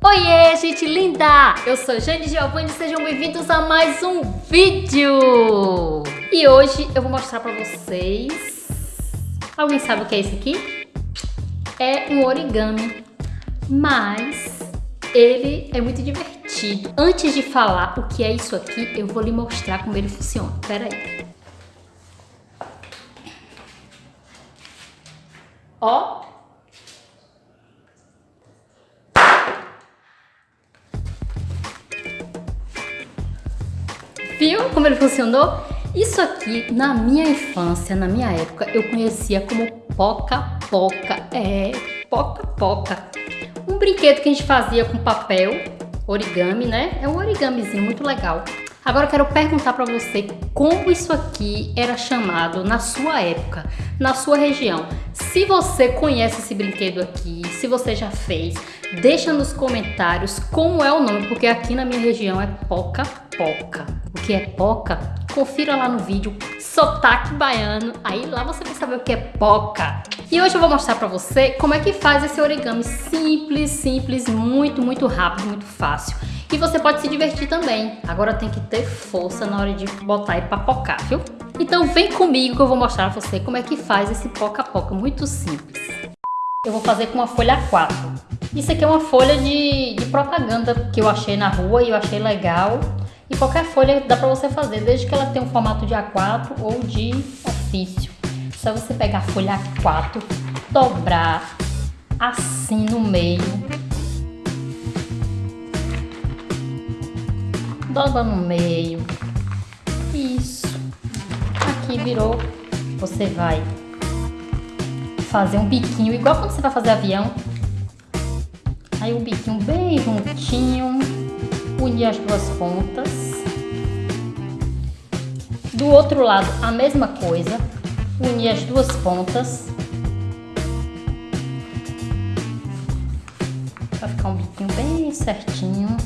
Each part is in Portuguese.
Oiê, gente linda! Eu sou Jane Giovanni e sejam bem-vindos a mais um vídeo! E hoje eu vou mostrar pra vocês... Alguém sabe o que é isso aqui? É um origami, mas ele é muito divertido. Antes de falar o que é isso aqui, eu vou lhe mostrar como ele funciona. Pera aí. Ó, Viu como ele funcionou? Isso aqui, na minha infância, na minha época, eu conhecia como poca-poca. É, poca-poca. Um brinquedo que a gente fazia com papel, origami, né? É um origamizinho muito legal. Agora eu quero perguntar para você como isso aqui era chamado na sua época, na sua região. Se você conhece esse brinquedo aqui, se você já fez, deixa nos comentários como é o nome, porque aqui na minha região é poca-poca. Que é poca? Confira lá no vídeo Sotaque Baiano, aí lá você vai saber o que é poca. E hoje eu vou mostrar pra você como é que faz esse origami simples, simples, muito, muito rápido, muito fácil. E você pode se divertir também. Agora tem que ter força na hora de botar e papocar, viu? Então vem comigo que eu vou mostrar pra você como é que faz esse poca-poca, muito simples. Eu vou fazer com uma folha A4. Isso aqui é uma folha de, de propaganda que eu achei na rua e eu achei legal. E qualquer folha dá pra você fazer, desde que ela tenha um formato de A4 ou de ofício. Só você pegar a folha A4, dobrar assim no meio dobra no meio. Isso. Aqui virou. Você vai fazer um biquinho, igual quando você vai fazer avião. Aí um biquinho bem juntinho. Unir as duas pontas. Do outro lado, a mesma coisa. Unir as duas pontas. Vai ficar um biquinho bem certinho.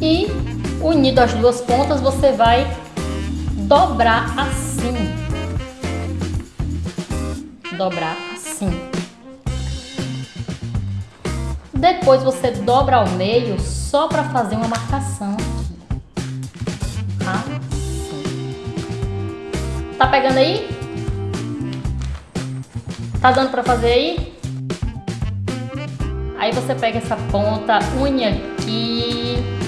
e unido as duas pontas você vai dobrar assim. Dobrar assim. Depois você dobra ao meio só para fazer uma marcação aqui. Assim. Tá pegando aí? Tá dando para fazer aí? Aí você pega essa ponta, une aqui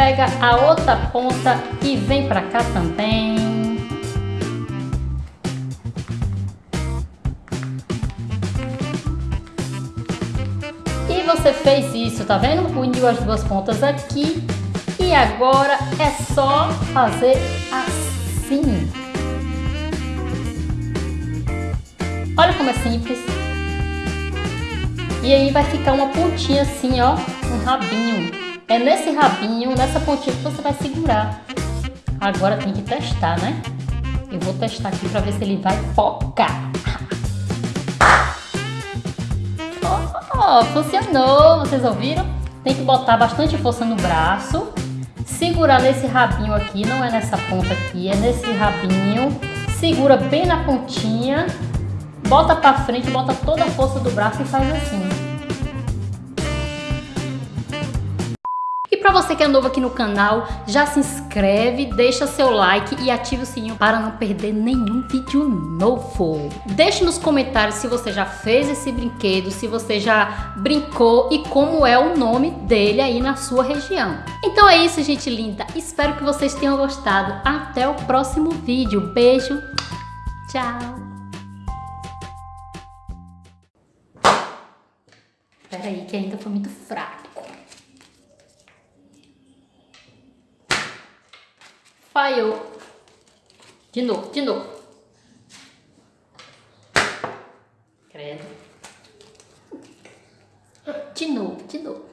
pega a outra ponta e vem pra cá também. E você fez isso, tá vendo? Uniu as duas pontas aqui e agora é só fazer assim. Olha como é simples. E aí vai ficar uma pontinha assim, ó, um rabinho. É nesse rabinho, nessa pontinha que você vai segurar. Agora tem que testar, né? Eu vou testar aqui para ver se ele vai focar. Oh, funcionou! Vocês ouviram? Tem que botar bastante força no braço. Segurar nesse rabinho aqui, não é nessa ponta aqui, é nesse rabinho. Segura bem na pontinha. Bota para frente, bota toda a força do braço e faz assim. Para você que é novo aqui no canal, já se inscreve, deixa seu like e ative o sininho para não perder nenhum vídeo novo. Deixe nos comentários se você já fez esse brinquedo, se você já brincou e como é o nome dele aí na sua região. Então é isso, gente linda. Espero que vocês tenham gostado. Até o próximo vídeo. Beijo. Tchau. Peraí, que ainda foi muito fraco. Falhou. De novo, de novo. Credo. De novo, de novo.